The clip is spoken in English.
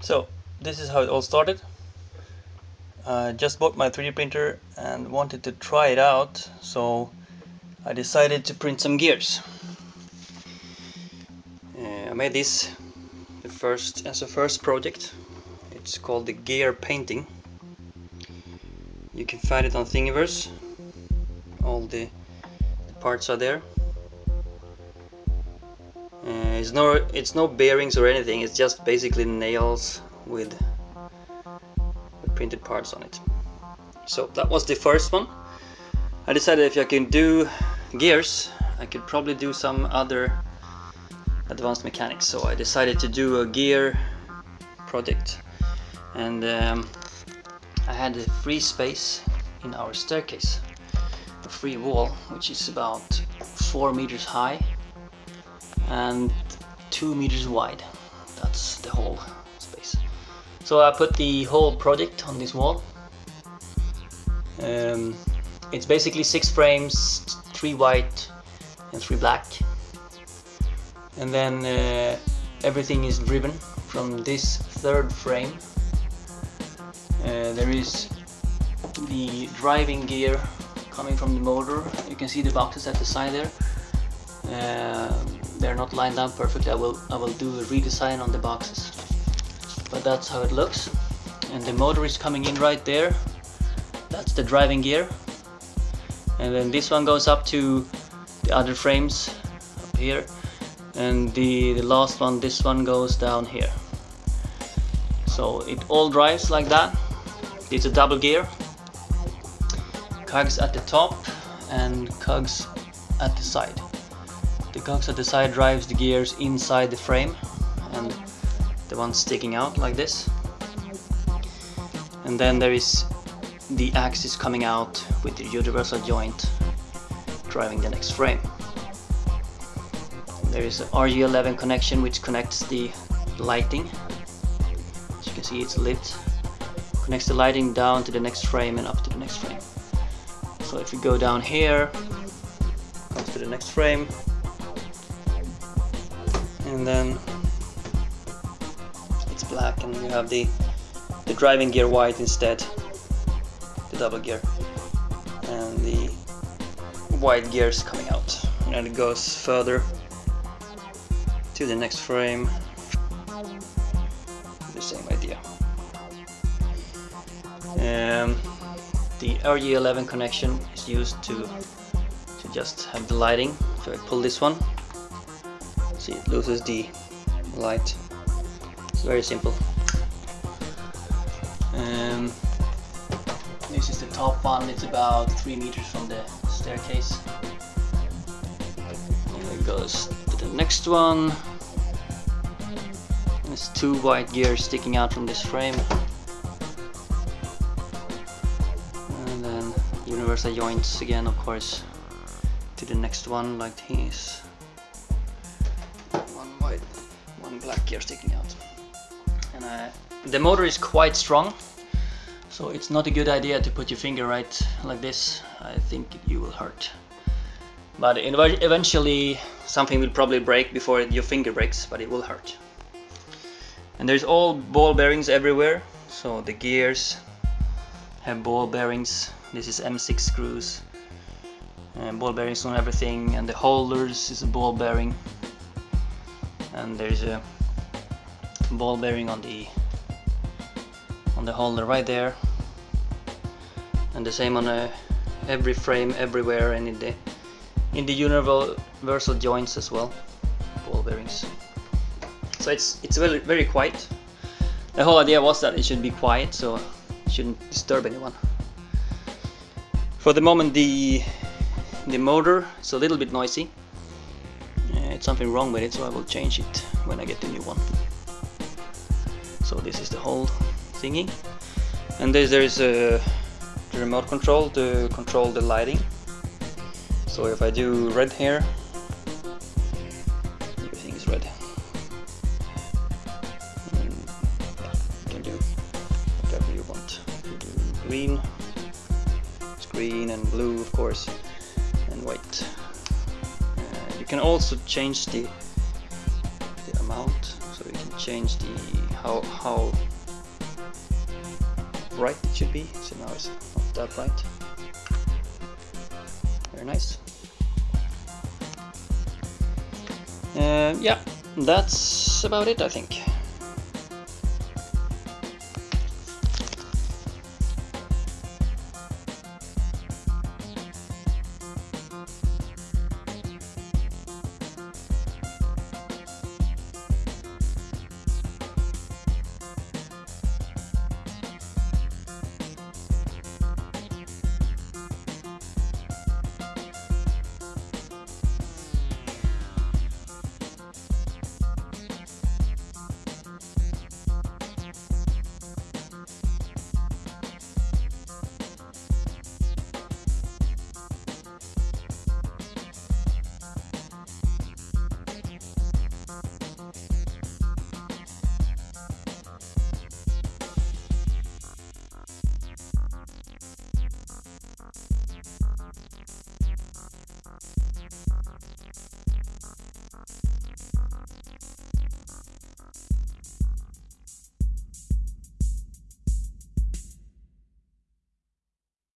So this is how it all started. I just bought my 3D printer and wanted to try it out so I decided to print some gears. Uh, I made this the first as a first project. It's called the gear painting. You can find it on Thingiverse. All the, the parts are there. Uh, it's no it's no bearings or anything. It's just basically nails with the printed parts on it. So that was the first one. I decided if I can do gears, I could probably do some other advanced mechanics. So I decided to do a gear project, and um, I had a free space in our staircase, a free wall, which is about four meters high and two meters wide. That's the whole space. So I put the whole project on this wall. Um, it's basically six frames, three white and three black. And then uh, everything is driven from this third frame. Uh, there is the driving gear coming from the motor. You can see the boxes at the side there. Uh, they're not lined up perfectly. I will I will do a redesign on the boxes. But that's how it looks. And the motor is coming in right there. That's the driving gear. And then this one goes up to the other frames up here. And the, the last one, this one goes down here. So it all drives like that. It's a double gear. Cogs at the top and cogs at the side. The cogs at the side drives the gears inside the frame and the one sticking out like this. And then there is the axis coming out with the universal joint driving the next frame. There is a RJ11 connection which connects the lighting. As you can see it's lit. Connects the lighting down to the next frame and up to the next frame. So if we go down here, comes to the next frame, and then it's black and you have the the driving gear white instead the double gear and the white gears coming out. And it goes further to the next frame. The same idea. Um, the RJ11 connection is used to to just have the lighting. So I pull this one see it loses the light. It's very simple. Um, this is the top one it's about three meters from the staircase. And it goes. To the next one there's two white gears sticking out from this frame. And then universal joints again of course to the next one like this black gear sticking out. And uh, the motor is quite strong, so it's not a good idea to put your finger right like this. I think you will hurt. But eventually something will probably break before your finger breaks, but it will hurt. And there's all ball bearings everywhere, so the gears have ball bearings. This is M6 screws, and ball bearings on everything, and the holders is a ball bearing and there's a ball bearing on the on the holder right there. And the same on a, uh, every frame everywhere and in the in the universal joints as well ball bearings. So it's it's very very quiet. The whole idea was that it should be quiet so it shouldn't disturb anyone. For the moment the the motor is a little bit noisy something wrong with it so I will change it when I get the new one. So this is the whole thingy. And there is a the remote control to control the lighting. So if I do red here everything is red. And you can do whatever you want. You do green it's green and blue of course and white. uh, can also change the the amount so we can change the how how bright it should be. So now it's not that bright. Very nice. Uh, yeah, that's about it I think.